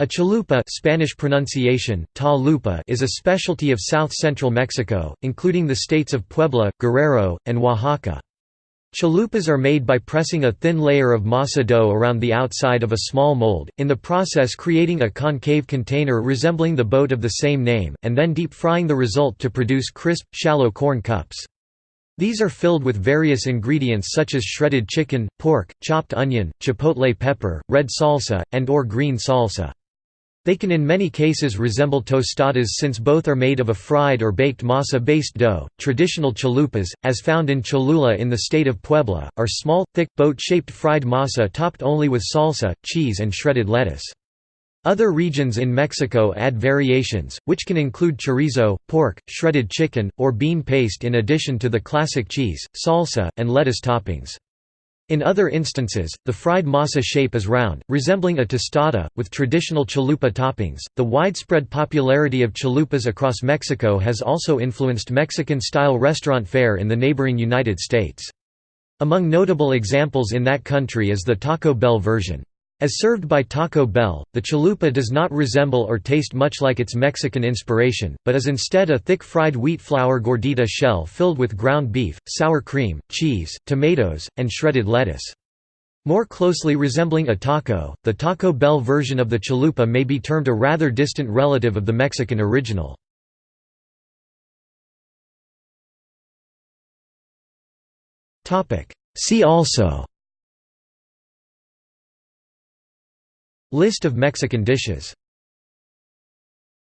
A chalupa Spanish pronunciation, ta is a specialty of south-central Mexico, including the states of Puebla, Guerrero, and Oaxaca. Chalupas are made by pressing a thin layer of masa dough around the outside of a small mold, in the process creating a concave container resembling the boat of the same name, and then deep frying the result to produce crisp, shallow corn cups. These are filled with various ingredients such as shredded chicken, pork, chopped onion, chipotle pepper, red salsa, and or green salsa. They can in many cases resemble tostadas since both are made of a fried or baked masa-based dough. Traditional chalupas, as found in Cholula in the state of Puebla, are small, thick, boat-shaped fried masa topped only with salsa, cheese and shredded lettuce. Other regions in Mexico add variations, which can include chorizo, pork, shredded chicken, or bean paste in addition to the classic cheese, salsa, and lettuce toppings. In other instances, the fried masa shape is round, resembling a tostada, with traditional chalupa toppings. The widespread popularity of chalupas across Mexico has also influenced Mexican style restaurant fare in the neighboring United States. Among notable examples in that country is the Taco Bell version. As served by Taco Bell, the chalupa does not resemble or taste much like its Mexican inspiration, but is instead a thick fried wheat flour gordita shell filled with ground beef, sour cream, cheese, tomatoes, and shredded lettuce. More closely resembling a taco, the Taco Bell version of the chalupa may be termed a rather distant relative of the Mexican original. See also List of Mexican dishes